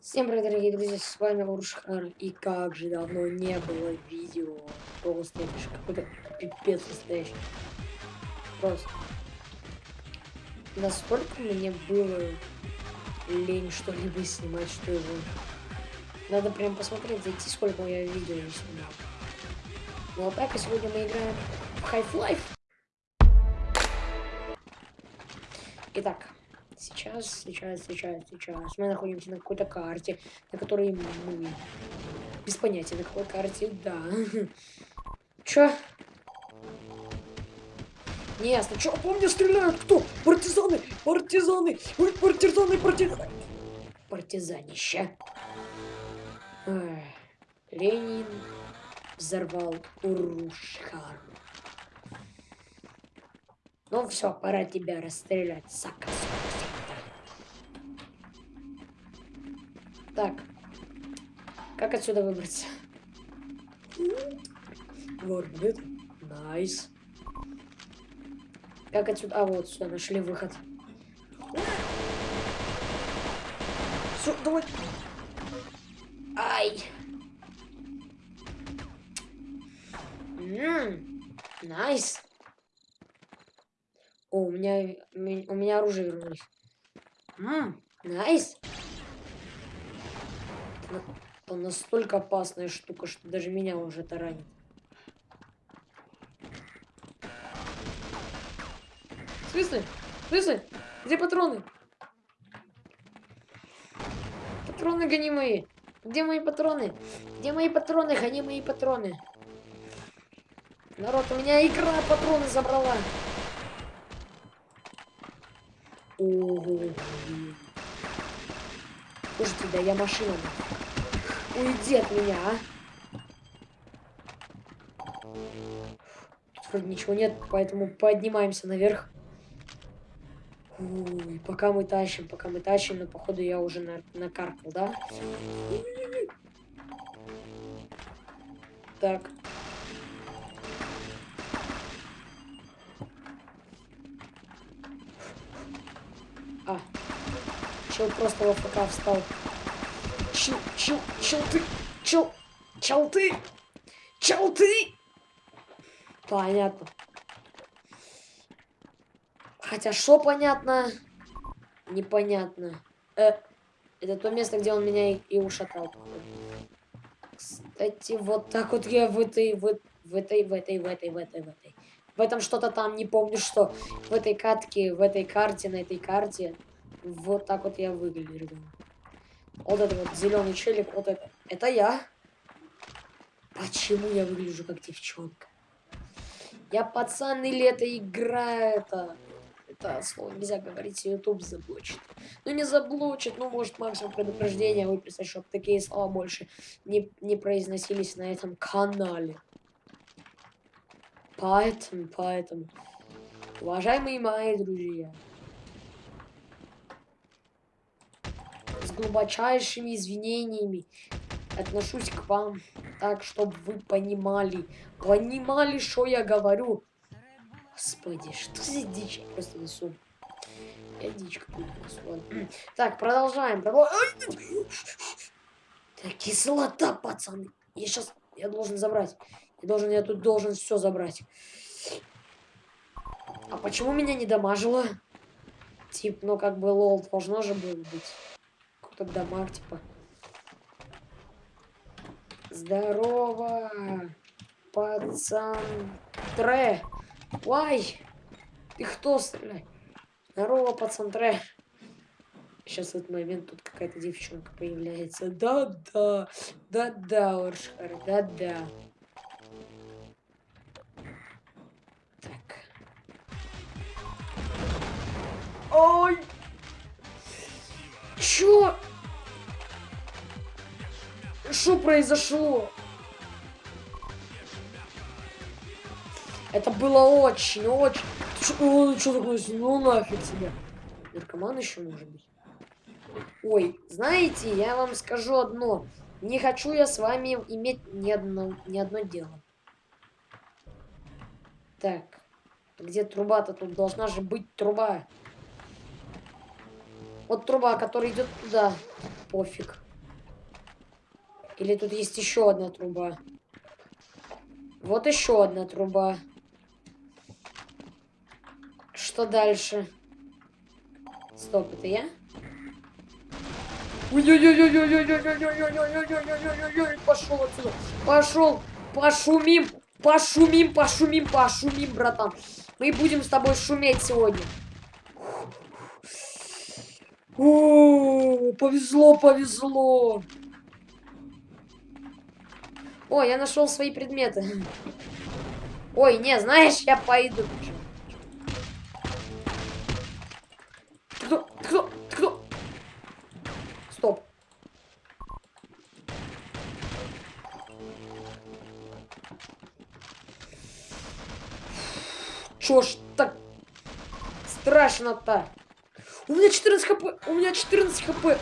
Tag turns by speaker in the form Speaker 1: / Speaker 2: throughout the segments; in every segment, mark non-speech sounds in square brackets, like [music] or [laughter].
Speaker 1: Всем привет, дорогие друзья, с вами Уршхар, и как же давно не было видео, просто это какой-то пипец настоящий. Просто. Настолько мне было лень что-либо снимать, что его. Надо прям посмотреть, зайти, сколько я видео не снимал. Ну а так, и сегодня мы играем в Half-Life. Итак, Сейчас, сейчас, сейчас, сейчас. Мы находимся на какой-то карте, на которой мы... Без понятия, на какой карте, да. [laughs] Чё? Не ясно. Чё, по мне стреляют? Кто? Партизаны! Партизаны! Ой, партизаны, партизаны! Партизанище. Эх. Ленин взорвал Урушхар. Ну все, пора тебя расстрелять, Сака. Так. Как отсюда выбраться? Ворбит. Nice. Как отсюда? А, вот сюда нашли выход. Все, давай. Ай. Ммм. Nice. О, у меня, у меня оружие вернулись. Nice. Это настолько опасная штука, что даже меня уже. В смысле? В смысле? Где патроны? Патроны гони мои. Где мои патроны? Где мои патроны? Гони мои патроны. Народ, у меня игра патроны забрала. Ого. Слушайте, да я машина. Уйди от меня, а. Тут вроде ничего нет, поэтому поднимаемся наверх. Ой, пока мы тащим, пока мы тащим, но походу я уже на накаркал, да? Так. Чел просто в АФК встал. Чел, чел, чел ты, чел, чел ты, чел ты. Понятно. Хотя что понятно, непонятно. Э, это то место, где он меня и, и ушатал. Кстати, вот так вот я в этой, в, в этой, в этой, в этой, в этой, в этой. В этом что-то там, не помню что. В этой катке, в этой карте, на этой карте. Вот так вот я выгляжу. Вот это вот зеленый челик, вот это. Это я. Почему я выгляжу как девчонка? Я пацан или это игра это? Это слово нельзя говорить, YouTube заблочит. Ну не заблочит, ну может максимум предупреждения выписать, чтобы такие слова больше не, не произносились на этом канале. Поэтому, поэтому, уважаемые мои друзья, глубочайшими извинениями отношусь к вам так, чтобы вы понимали, понимали, что я говорю. Господи, что за дичь? Я просто несу. Я дичь какую-то. Так, продолжаем. Так, кислота, пацаны. Я сейчас, я должен забрать. Я должен, я тут должен все забрать. А почему меня не дамажило? Тип, ну как бы лол должно же было быть какой-то дамаг, типа. Здорово, пацан Тре. Ой, ты кто стреляй? Здорово, пацан Тре. Сейчас в этот момент тут какая-то девчонка появляется. Да-да, да-да, Оршхар, да-да. Что произошло? Это было очень, очень... Ой, что такое? Ну нафиг себе. Наркоман еще может быть. Ой, знаете, я вам скажу одно. Не хочу я с вами иметь ни одно, ни одно дело. Так, где труба-то? Тут должна же быть труба. Вот труба, которая идет туда. Пофиг. Или тут есть еще одна труба? Вот еще одна труба. Что дальше? Стоп, это я? Пошел отсюда. Пошел. Пошумим. Пошумим, пошумим, пошумим, братан. Мы будем с тобой шуметь сегодня. О, повезло, повезло. О, я нашел свои предметы. Ой, не, знаешь, я пойду. Кто? Кто? Кто? Стоп. Чё ж так страшно-то? У меня 14 хп, у меня 14 хп.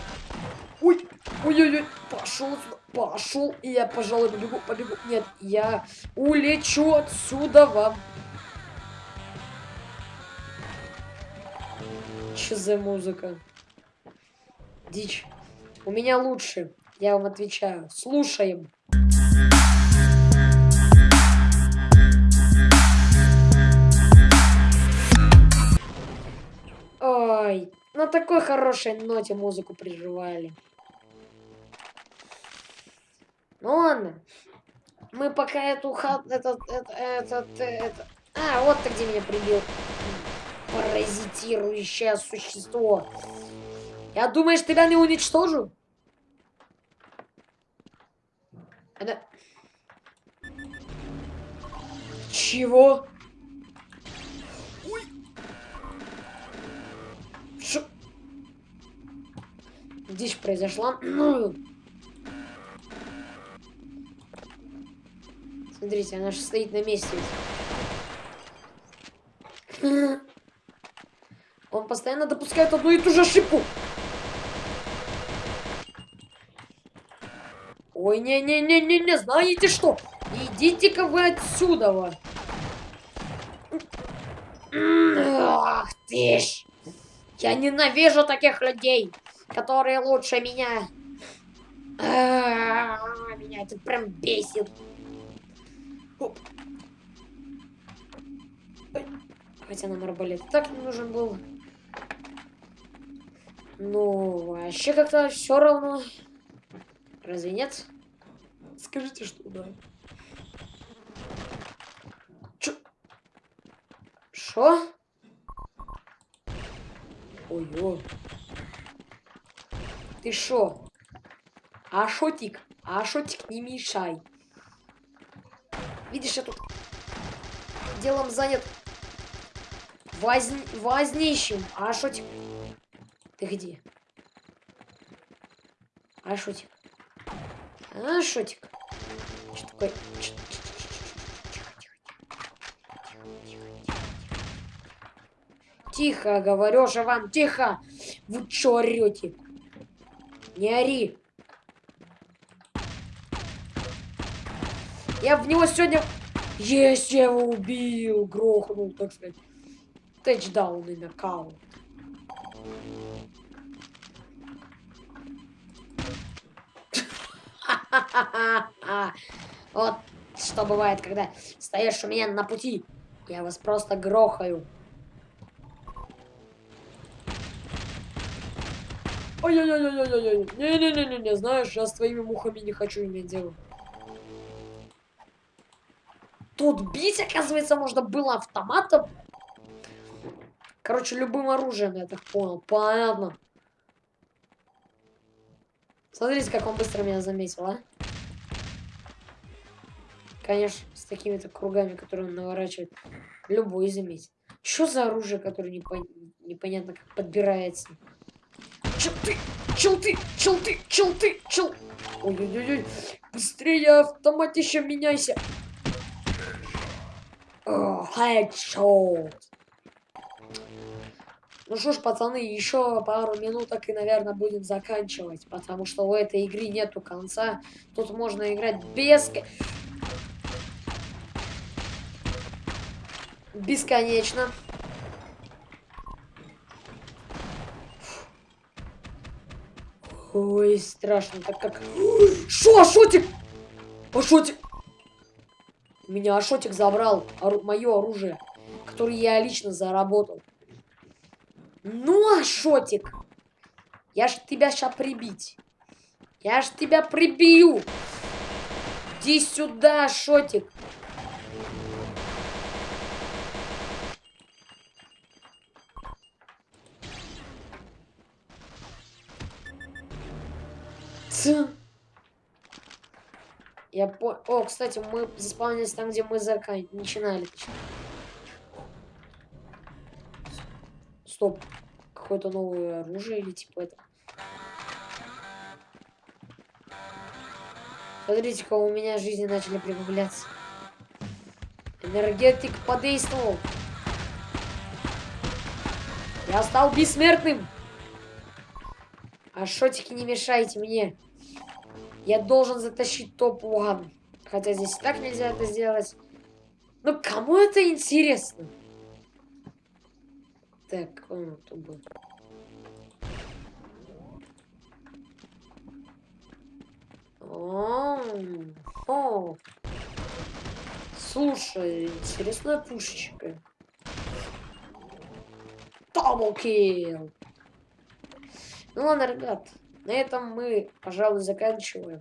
Speaker 1: Ой, ой-ой-ой, пошел пошел. И я, пожалуй, побегу, побегу. Нет, я улечу отсюда вам. Че за музыка? Дичь. У меня лучше, я вам отвечаю. Слушаем. Ой, на такой хорошей ноте музыку приживали. Ну ладно. Мы пока эту хат... Этот... Этот... Этот... этот... А, вот ты где меня прибил. Паразитирующее существо. Я думаешь, тебя не уничтожу? Это... Чего? дичь произошла. Смотрите, она же стоит на месте. Он постоянно допускает одну и ту же ошибку. Ой, не-не-не-не-не, знаете что? Идите-ка вы отсюда. Ах ты ж. Я ненавижу таких людей которые лучше меня. А меня это прям бесит. Оп. Хотя нам арбалет так не нужен был. Ну, вообще как-то все равно. Разве нет? Скажите, что да. Чё? Шо? Ой-ой. Ты шо? Ашотик, Ашотик, не мешай. Видишь, я тут делом занят воз... вознищим. Ашотик, ты где? Ашотик. Ашотик. Что такое? Тихо, говорю же вам, тихо! Вы чё орете? Не ори. Я в него сегодня... Есть, я его убил, грохнул, так сказать. Тачдаун и нокаут. [laughs] Вот что бывает, когда стоишь у меня на пути. Я вас просто грохаю. Ой-ой-ой-ой-ой-ой. Не-не-не-не, знаешь, я с твоими мухами не хочу иметь дело. Тут бить, оказывается, можно было автоматом. Короче, любым оружием, я так понял. Понятно. Смотрите, как он быстро меня заметил, а? Конечно, с такими-то кругами, которые он наворачивает. Любой заметит. Что за оружие, которое непон... непонятно как подбирается? Челты, челты, челты, челты, чел... Ой-ой-ой, быстрее автоматище меняйся. Хедшот. Ну что ж, пацаны, еще пару минуток и, наверное, будем заканчивать. Потому что у этой игры нету конца. Тут можно играть без... Бесконечно. Ой, страшно, так как... Шо, Ашотик? Меня Ашотик забрал ору... мое оружие, которое я лично заработал. Ну, Ашотик, я ж тебя сейчас прибить. Я ж тебя прибью. Иди сюда, Ашотик. Ц. Я по... О, кстати, мы заспавнились там, где мы закан... начинали. Стоп. Какое-то новое оружие или типа это. Смотрите-ка, у меня жизни начали прибавляться. Энергетик подействовал. Я стал бессмертным. А шотики не мешайте мне. Я должен затащить топ-1. Хотя здесь и так нельзя это сделать. Ну, кому это интересно? Так, он тут был. О, о. Слушай, интересная пушечка. Таблкил. Ну ладно, ребят, на этом мы, пожалуй, заканчиваем.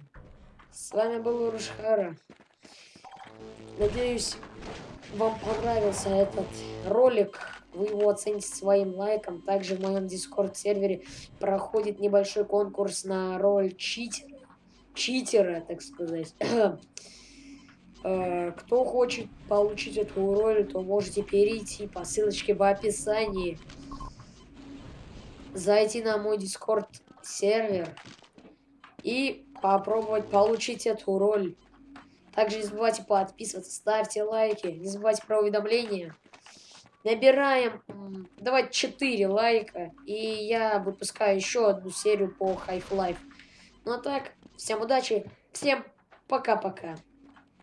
Speaker 1: С вами был Урушхара. Надеюсь, вам понравился этот ролик. Вы его оцените своим лайком. Также в моем дискорд-сервере проходит небольшой конкурс на роль читера. Читера, так сказать. [clears throat] Э, кто хочет получить эту роль, то можете перейти по ссылочке в описании. Зайти на мой дискорд сервер и попробовать получить эту роль. Также не забывайте подписываться, ставьте лайки, не забывайте про уведомления. Набираем, давайте 4 лайка, и я выпускаю еще одну серию по Half-Life. Ну а так, всем удачи, всем пока-пока.